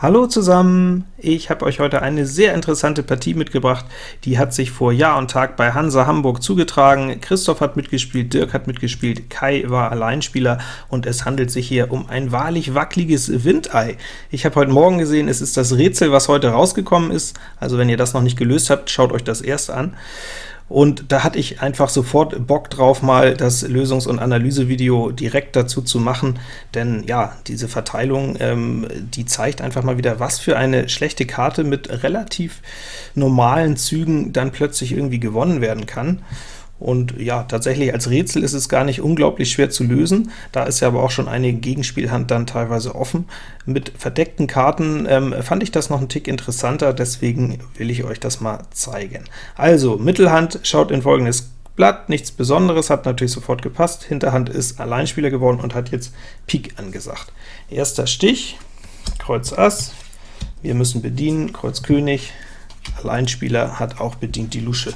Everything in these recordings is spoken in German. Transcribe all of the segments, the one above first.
Hallo zusammen! Ich habe euch heute eine sehr interessante Partie mitgebracht. Die hat sich vor Jahr und Tag bei Hansa Hamburg zugetragen. Christoph hat mitgespielt, Dirk hat mitgespielt, Kai war Alleinspieler, und es handelt sich hier um ein wahrlich wackeliges Windei. Ich habe heute Morgen gesehen, es ist das Rätsel, was heute rausgekommen ist. Also wenn ihr das noch nicht gelöst habt, schaut euch das erst an. Und da hatte ich einfach sofort Bock drauf, mal das Lösungs- und Analysevideo direkt dazu zu machen, denn ja, diese Verteilung, ähm, die zeigt einfach mal wieder, was für eine schlechte Karte mit relativ normalen Zügen dann plötzlich irgendwie gewonnen werden kann. Und ja, tatsächlich als Rätsel ist es gar nicht unglaublich schwer zu lösen. Da ist ja aber auch schon eine Gegenspielhand dann teilweise offen. Mit verdeckten Karten ähm, fand ich das noch einen Tick interessanter, deswegen will ich euch das mal zeigen. Also, Mittelhand schaut in folgendes Blatt, nichts Besonderes, hat natürlich sofort gepasst. Hinterhand ist Alleinspieler geworden und hat jetzt Pik angesagt. Erster Stich, Kreuz Ass, wir müssen bedienen, Kreuz König, Alleinspieler hat auch bedient die Lusche.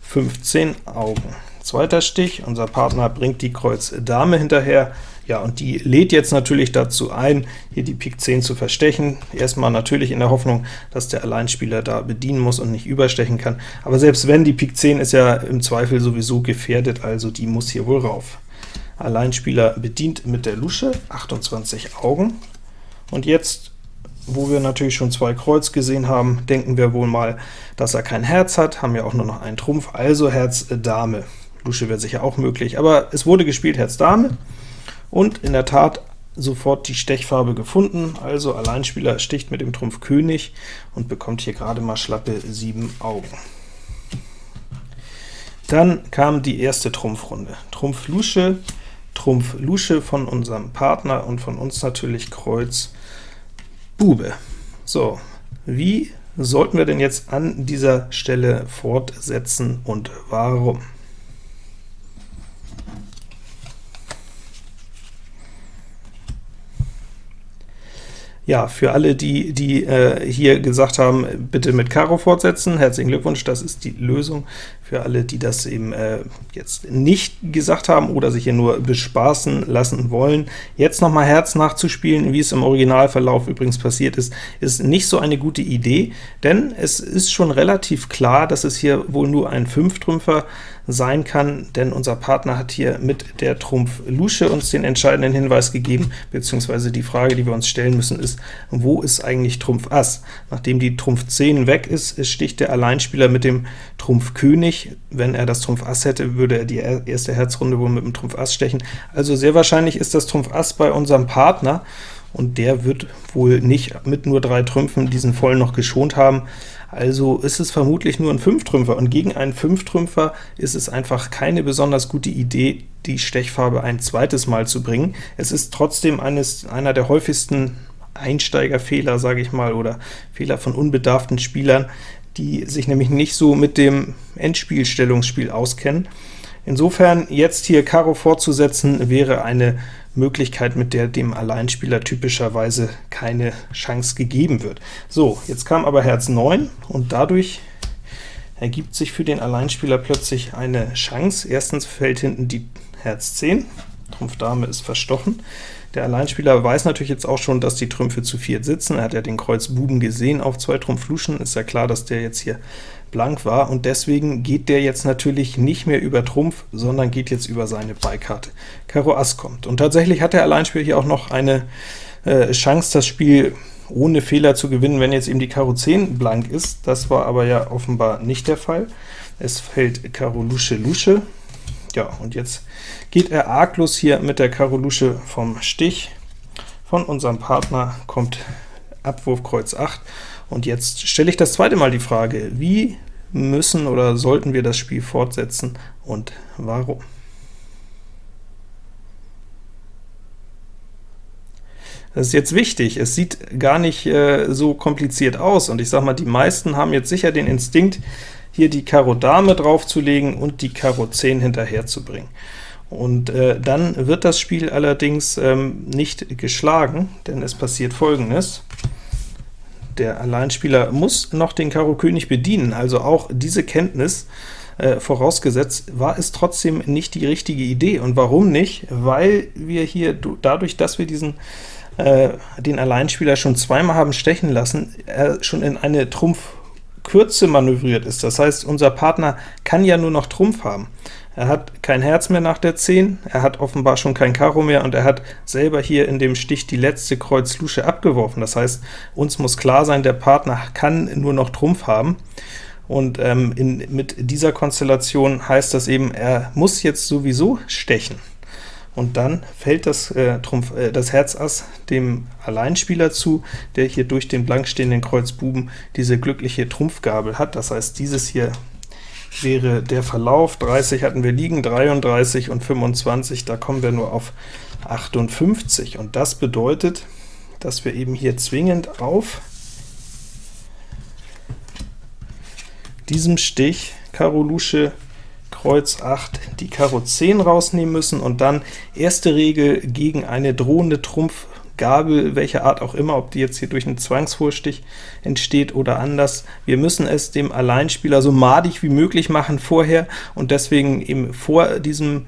15 Augen. Zweiter Stich, unser Partner bringt die Kreuz Dame hinterher, ja, und die lädt jetzt natürlich dazu ein, hier die Pik 10 zu verstechen. Erstmal natürlich in der Hoffnung, dass der Alleinspieler da bedienen muss und nicht überstechen kann. Aber selbst wenn, die Pik 10 ist ja im Zweifel sowieso gefährdet, also die muss hier wohl rauf. Alleinspieler bedient mit der Lusche, 28 Augen. Und jetzt wo wir natürlich schon zwei Kreuz gesehen haben, denken wir wohl mal, dass er kein Herz hat, haben ja auch nur noch einen Trumpf, also Herz äh, Dame. Lusche wäre sicher auch möglich, aber es wurde gespielt Herz Dame, und in der Tat sofort die Stechfarbe gefunden, also Alleinspieler sticht mit dem Trumpf König und bekommt hier gerade mal schlappe 7 Augen. Dann kam die erste Trumpfrunde. Trumpf Lusche, Trumpf Lusche von unserem Partner und von uns natürlich Kreuz Bube. So, wie sollten wir denn jetzt an dieser Stelle fortsetzen und warum? Ja, für alle, die, die äh, hier gesagt haben, bitte mit Karo fortsetzen, herzlichen Glückwunsch, das ist die Lösung. Für alle, die das eben äh, jetzt nicht gesagt haben oder sich hier nur bespaßen lassen wollen, jetzt noch mal Herz nachzuspielen, wie es im Originalverlauf übrigens passiert ist, ist nicht so eine gute Idee, denn es ist schon relativ klar, dass es hier wohl nur ein Fünftrümpfer sein kann, denn unser Partner hat hier mit der Trumpf Lusche uns den entscheidenden Hinweis gegeben, beziehungsweise die Frage, die wir uns stellen müssen, ist, wo ist eigentlich Trumpf Ass? Nachdem die Trumpf 10 weg ist, sticht der Alleinspieler mit dem Trumpf König wenn er das Trumpf Ass hätte, würde er die erste Herzrunde wohl mit dem Trumpf Ass stechen. Also sehr wahrscheinlich ist das Trumpf Ass bei unserem Partner, und der wird wohl nicht mit nur drei Trümpfen diesen vollen noch geschont haben. Also ist es vermutlich nur ein Fünftrümpfer, und gegen einen Fünftrümpfer ist es einfach keine besonders gute Idee, die Stechfarbe ein zweites Mal zu bringen. Es ist trotzdem eines, einer der häufigsten Einsteigerfehler, sage ich mal, oder Fehler von unbedarften Spielern, die sich nämlich nicht so mit dem Endspielstellungsspiel auskennen. Insofern jetzt hier Karo fortzusetzen, wäre eine Möglichkeit, mit der dem Alleinspieler typischerweise keine Chance gegeben wird. So, jetzt kam aber Herz 9, und dadurch ergibt sich für den Alleinspieler plötzlich eine Chance. Erstens fällt hinten die Herz 10, Trumpf Dame ist verstochen. Der Alleinspieler weiß natürlich jetzt auch schon, dass die Trümpfe zu viert sitzen. Er hat ja den Kreuz Buben gesehen auf zwei Trumpf Luschen, ist ja klar, dass der jetzt hier blank war, und deswegen geht der jetzt natürlich nicht mehr über Trumpf, sondern geht jetzt über seine Beikarte. Karo Ass kommt, und tatsächlich hat der Alleinspieler hier auch noch eine äh, Chance, das Spiel ohne Fehler zu gewinnen, wenn jetzt eben die Karo 10 blank ist. Das war aber ja offenbar nicht der Fall. Es fällt Karo Lusche Lusche, ja, und jetzt geht er arglos hier mit der Karo Lusche vom Stich. Von unserem Partner kommt Abwurf Kreuz 8, und jetzt stelle ich das zweite Mal die Frage, wie müssen oder sollten wir das Spiel fortsetzen und warum? Das ist jetzt wichtig, es sieht gar nicht äh, so kompliziert aus, und ich sage mal, die meisten haben jetzt sicher den Instinkt, hier die Karo Dame draufzulegen und die Karo 10 hinterher zu bringen. Und äh, dann wird das Spiel allerdings ähm, nicht geschlagen, denn es passiert folgendes. Der Alleinspieler muss noch den Karo König bedienen, also auch diese Kenntnis äh, vorausgesetzt, war es trotzdem nicht die richtige Idee. Und warum nicht? Weil wir hier, dadurch, dass wir diesen äh, den Alleinspieler schon zweimal haben stechen lassen, er schon in eine Trumpfkürze manövriert ist. Das heißt, unser Partner kann ja nur noch Trumpf haben. Er hat kein Herz mehr nach der 10, er hat offenbar schon kein Karo mehr, und er hat selber hier in dem Stich die letzte Kreuz-Lusche abgeworfen. Das heißt, uns muss klar sein, der Partner kann nur noch Trumpf haben. Und ähm, in, mit dieser Konstellation heißt das eben, er muss jetzt sowieso stechen und dann fällt das, äh, Trumpf, äh, das Herz Ass dem Alleinspieler zu, der hier durch den blank stehenden Kreuz Buben diese glückliche Trumpfgabel hat. Das heißt, dieses hier wäre der Verlauf. 30 hatten wir liegen, 33 und 25, da kommen wir nur auf 58. Und das bedeutet, dass wir eben hier zwingend auf diesem Stich Karo Lusche Kreuz 8 die Karo 10 rausnehmen müssen und dann erste Regel gegen eine drohende Trumpfgabel, welcher Art auch immer, ob die jetzt hier durch einen Zwangsvorstich entsteht oder anders. Wir müssen es dem Alleinspieler so madig wie möglich machen vorher und deswegen eben vor diesem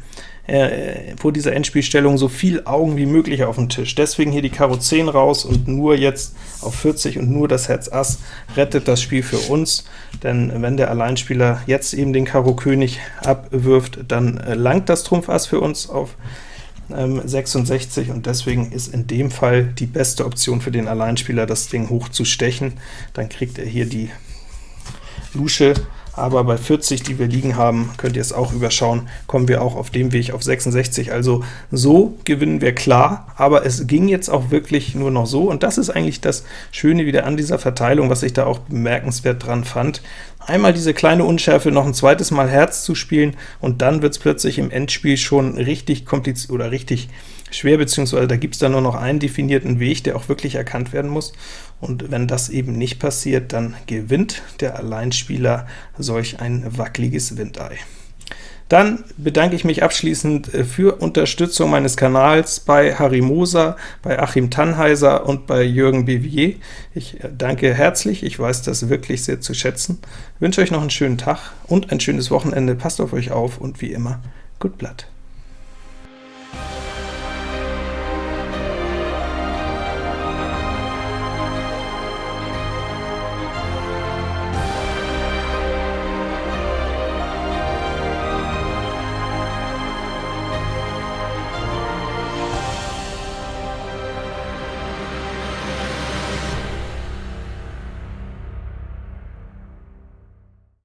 äh, vor dieser Endspielstellung so viel Augen wie möglich auf dem Tisch. Deswegen hier die Karo 10 raus und nur jetzt auf 40 und nur das Herz Ass rettet das Spiel für uns, denn wenn der Alleinspieler jetzt eben den Karo König abwirft, dann äh, langt das Trumpf Ass für uns auf 66 ähm, und deswegen ist in dem Fall die beste Option für den Alleinspieler, das Ding hoch zu stechen. Dann kriegt er hier die Lusche aber bei 40, die wir liegen haben, könnt ihr es auch überschauen, kommen wir auch auf dem Weg auf 66. Also so gewinnen wir klar, aber es ging jetzt auch wirklich nur noch so, und das ist eigentlich das Schöne wieder an dieser Verteilung, was ich da auch bemerkenswert dran fand. Einmal diese kleine Unschärfe noch ein zweites Mal Herz zu spielen, und dann wird es plötzlich im Endspiel schon richtig kompliziert oder richtig schwer, beziehungsweise da gibt es dann nur noch einen definierten Weg, der auch wirklich erkannt werden muss. Und wenn das eben nicht passiert, dann gewinnt der Alleinspieler solch ein wackeliges Windei. Dann bedanke ich mich abschließend äh, für Unterstützung meines Kanals bei Harry Moser, bei Achim Tannheiser und bei Jürgen Bevier. Ich äh, danke herzlich, ich weiß das wirklich sehr zu schätzen. Ich wünsche euch noch einen schönen Tag und ein schönes Wochenende. Passt auf euch auf und wie immer, gut Blatt.